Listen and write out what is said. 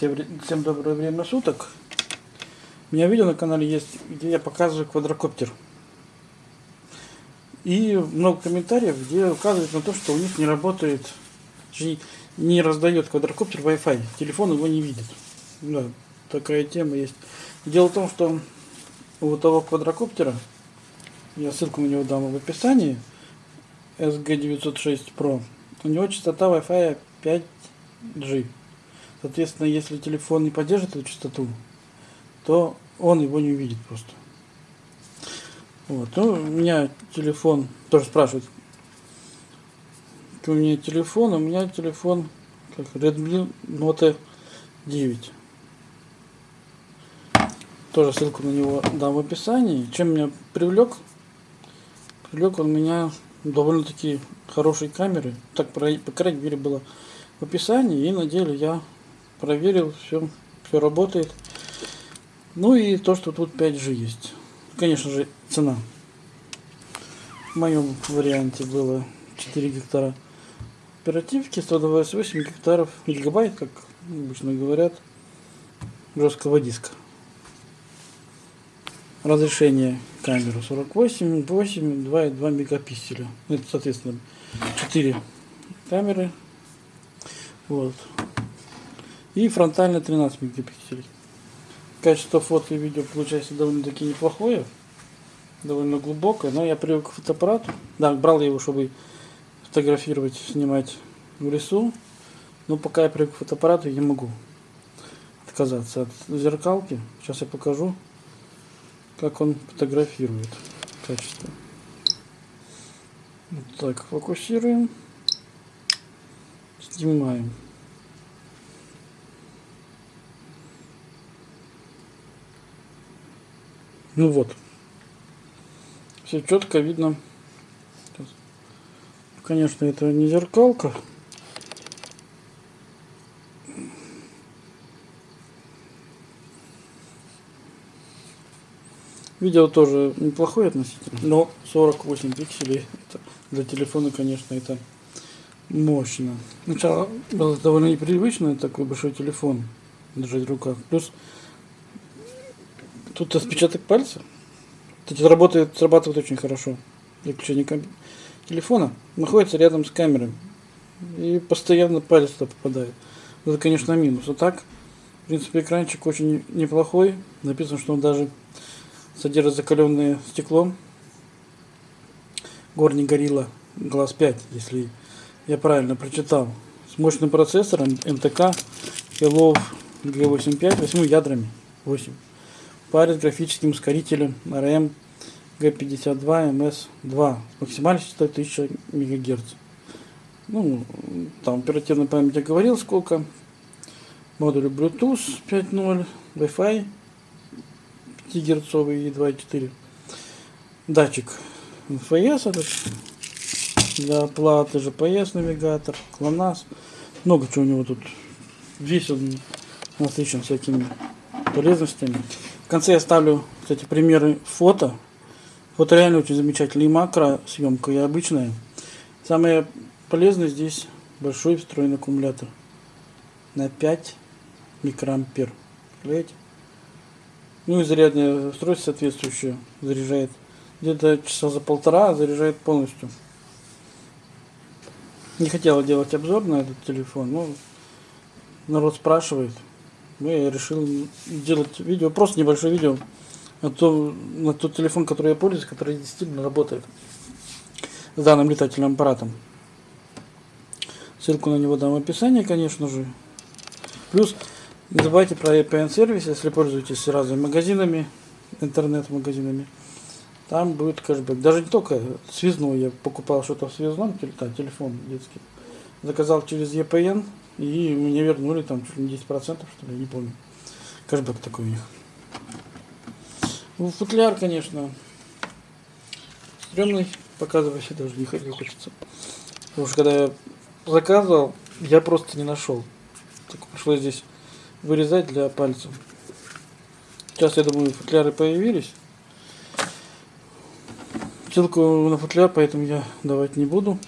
Всем, всем доброе время суток. У меня видео на канале есть, где я показываю квадрокоптер. И много комментариев, где указывают на то, что у них не работает, не раздает квадрокоптер Wi-Fi. Телефон его не видит. Да, такая тема есть. Дело в том, что у того квадрокоптера, я ссылку на него дам в описании, SG906 Pro, у него частота Wi-Fi 5G. Соответственно, если телефон не поддержит эту частоту, то он его не увидит просто. Вот. Ну, у меня телефон, тоже спрашивают, у меня телефон, у меня телефон как Redmi Note 9. Тоже ссылку на него дам в описании. Чем меня привлек? Привлек он меня довольно-таки хорошей камеры. Так, по крайней мере, было в описании. И на деле я проверил, все, все работает. Ну и то, что тут 5G есть. Конечно же, цена. В моем варианте было 4 гектара оперативки, 128 гектаров, гигабайт, как обычно говорят, жесткого диска. Разрешение камеры 48, 8, 2,2 мегапикселя. Это, соответственно, 4 камеры. Вот и фронтально 13 мегапикселей. Качество фото и видео получается довольно-таки неплохое, довольно глубокое, но я привык к фотоаппарату. Да, брал я его, чтобы фотографировать, снимать в лесу, но пока я привык к фотоаппарату, я не могу отказаться от зеркалки. Сейчас я покажу, как он фотографирует качество. Вот так, фокусируем, снимаем. Ну вот. Все четко видно. Конечно, это не зеркалка. Видео тоже неплохое относительно, но 48 пикселей для телефона, конечно, это мощно. Сначала было довольно непривычно такой большой телефон держать в руках. Плюс Тут отпечаток пальца. Кстати, работает, срабатывает очень хорошо. Выключение телефона находится рядом с камерой. И постоянно палец туда попадает. Это, конечно, минус. А так, в принципе, экранчик очень неплохой. Написано, что он даже содержит закаленное стекло. Горний горилла глаз 5, если я правильно прочитал. С мощным процессором МТК Hello G85, 8 ядрами. 8 паре с графическим ускорителем RM G52 MS2 с максимальной частотой 1000 МГц. Ну, там оперативная память я говорил сколько. Модуль Bluetooth 5.0, Wi-Fi 5 герцовый и 2.4. Датчик NFS этот для оплаты, GPS навигатор, GLONASS. Много чего у него тут. Весь он насыщен всякими полезностями. В конце я ставлю, кстати, примеры фото. Фото реально очень замечательный. И макро съемка, и обычная. Самое полезное здесь большой встроенный аккумулятор на 5 микроампер. Представляете? Ну и зарядное устройство соответствующее заряжает. Где-то часа за полтора заряжает полностью. Не хотела делать обзор на этот телефон, но народ спрашивает ну, я решил делать видео, просто небольшое видео на, то, на тот телефон, который я пользуюсь, который действительно работает с данным летательным аппаратом. Ссылку на него дам в описании, конечно же. Плюс не забывайте про VPN сервис, если пользуетесь разными магазинами, интернет-магазинами. Там будет кэшбэк. Даже не только связной, я покупал что-то в связном, телефон детский. Заказал через EPN, и мне вернули там чуть ли не 10%, что ли, не помню. Кэшбэк такой у них. Ну, футляр, конечно, стрёмный, показывать даже не хочется. Потому что когда я заказывал, я просто не нашел. Так пришлось здесь вырезать для пальцев. Сейчас, я думаю, футляры появились. Ссылку на футляр, поэтому я давать не буду.